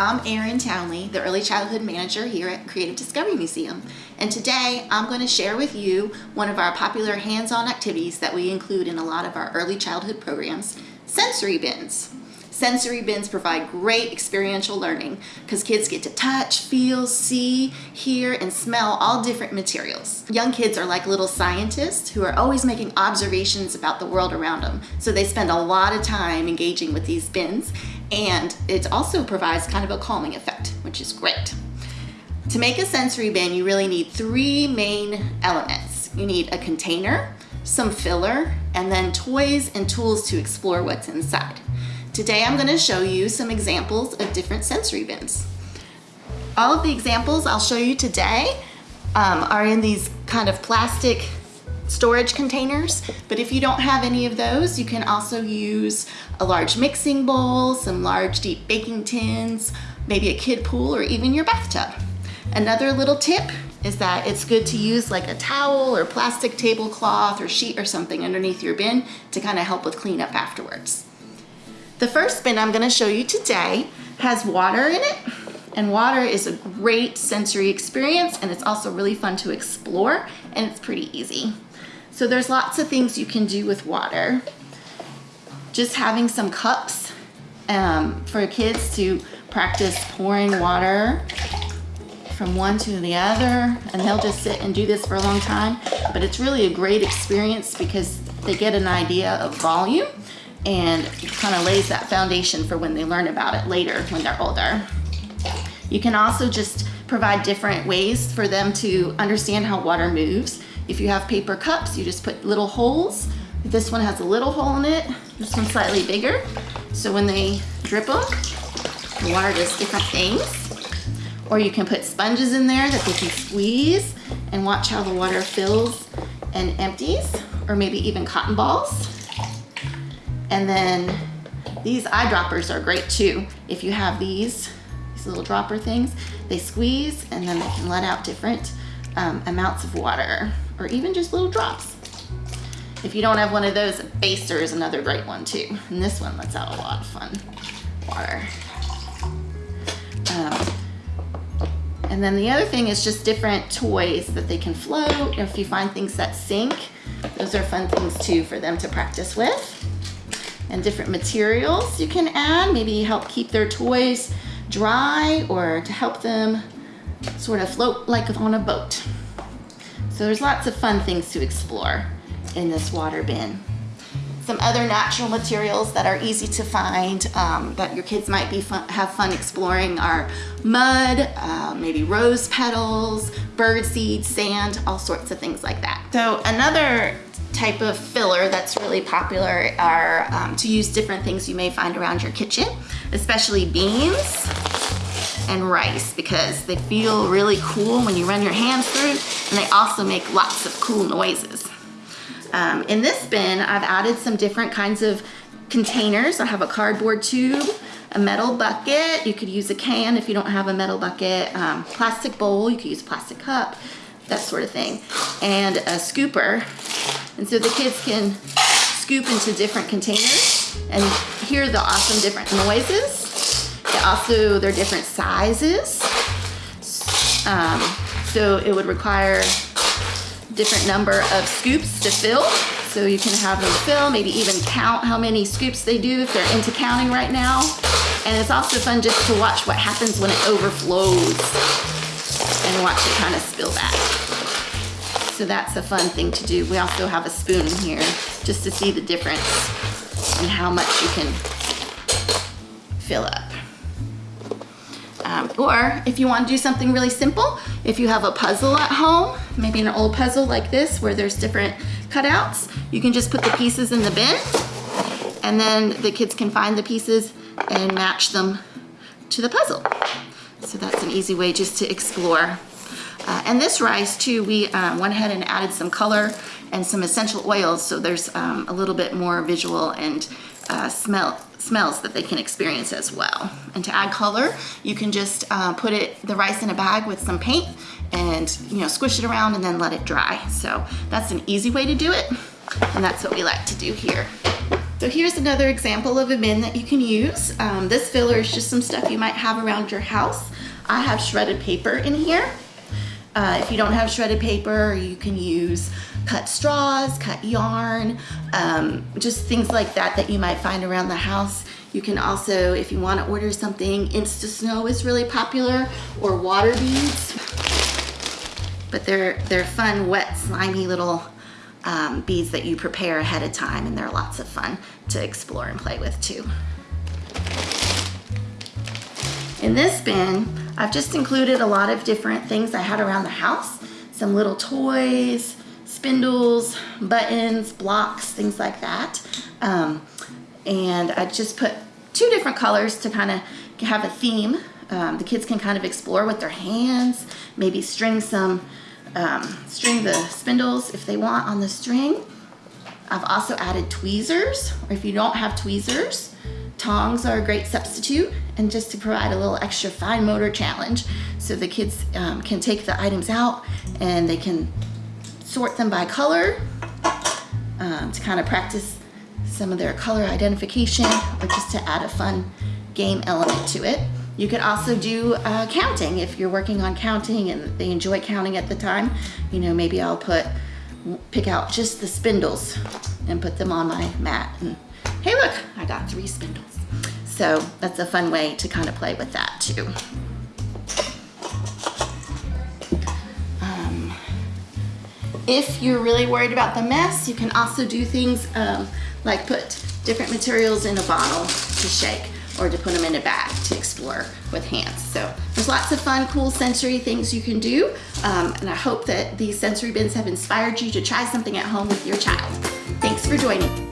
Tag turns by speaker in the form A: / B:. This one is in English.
A: I'm Erin Townley, the Early Childhood Manager here at Creative Discovery Museum. And today I'm going to share with you one of our popular hands-on activities that we include in a lot of our early childhood programs, sensory bins. Sensory bins provide great experiential learning because kids get to touch, feel, see, hear, and smell all different materials. Young kids are like little scientists who are always making observations about the world around them. So they spend a lot of time engaging with these bins and it also provides kind of a calming effect, which is great. To make a sensory bin, you really need three main elements. You need a container, some filler, and then toys and tools to explore what's inside. Today I'm going to show you some examples of different sensory bins. All of the examples I'll show you today um, are in these kind of plastic storage containers, but if you don't have any of those, you can also use a large mixing bowl, some large deep baking tins, maybe a kid pool, or even your bathtub. Another little tip is that it's good to use like a towel or plastic tablecloth or sheet or something underneath your bin to kind of help with cleanup afterwards. The first bin I'm gonna show you today has water in it and water is a great sensory experience and it's also really fun to explore and it's pretty easy. So there's lots of things you can do with water. Just having some cups um, for kids to practice pouring water from one to the other and they'll just sit and do this for a long time but it's really a great experience because they get an idea of volume and kind of lays that foundation for when they learn about it later when they're older. You can also just provide different ways for them to understand how water moves. If you have paper cups, you just put little holes. This one has a little hole in it. This one's slightly bigger. So when they drip them, the water does different things. Or you can put sponges in there that they can squeeze and watch how the water fills and empties. Or maybe even cotton balls. And then these eyedroppers are great too. If you have these, these little dropper things, they squeeze and then they can let out different um, amounts of water or even just little drops. If you don't have one of those, a baster is another great one too. And this one lets out a lot of fun water. Um, and then the other thing is just different toys that they can float. If you find things that sink, those are fun things too for them to practice with and different materials you can add, maybe help keep their toys dry or to help them sort of float like on a boat. So there's lots of fun things to explore in this water bin. Some other natural materials that are easy to find um, that your kids might be fun, have fun exploring are mud, uh, maybe rose petals, bird seed, sand, all sorts of things like that. So another type of filler that's really popular are um, to use different things you may find around your kitchen, especially beans and rice because they feel really cool when you run your hands through and they also make lots of cool noises. Um, in this bin, I've added some different kinds of containers. I have a cardboard tube, a metal bucket. You could use a can if you don't have a metal bucket. Um, plastic bowl, you could use a plastic cup, that sort of thing. And a scooper and so the kids can scoop into different containers and hear the awesome different noises. Also, they're different sizes. Um, so it would require different number of scoops to fill. So you can have them fill, maybe even count how many scoops they do if they're into counting right now. And it's also fun just to watch what happens when it overflows and watch it kind of spill back. So that's a fun thing to do. We also have a spoon here just to see the difference and how much you can fill up. Um, or if you want to do something really simple, if you have a puzzle at home, maybe an old puzzle like this where there's different cutouts, you can just put the pieces in the bin and then the kids can find the pieces and match them to the puzzle. So that's an easy way just to explore uh, and this rice too, we uh, went ahead and added some color and some essential oils so there's um, a little bit more visual and uh, smell smells that they can experience as well. And to add color, you can just uh, put it the rice in a bag with some paint and you know squish it around and then let it dry. So that's an easy way to do it and that's what we like to do here. So here's another example of a bin that you can use. Um, this filler is just some stuff you might have around your house. I have shredded paper in here. Uh, if you don't have shredded paper, you can use cut straws, cut yarn, um, just things like that that you might find around the house. You can also, if you want to order something, Insta Snow is really popular, or water beads. But they're, they're fun, wet, slimy little um, beads that you prepare ahead of time, and they're lots of fun to explore and play with too. In this bin, I've just included a lot of different things I had around the house. Some little toys, spindles, buttons, blocks, things like that. Um, and I just put two different colors to kind of have a theme. Um, the kids can kind of explore with their hands, maybe string some, um, string the spindles if they want on the string. I've also added tweezers, or if you don't have tweezers, tongs are a great substitute and just to provide a little extra fine motor challenge so the kids um, can take the items out and they can sort them by color um, to kind of practice some of their color identification or just to add a fun game element to it. You could also do uh, counting if you're working on counting and they enjoy counting at the time. You know, maybe I'll put, pick out just the spindles and put them on my mat. And hey, look, I got three spindles. So that's a fun way to kind of play with that too. Um, if you're really worried about the mess, you can also do things um, like put different materials in a bottle to shake or to put them in a bag to explore with hands. So there's lots of fun, cool sensory things you can do. Um, and I hope that these sensory bins have inspired you to try something at home with your child. Thanks for joining.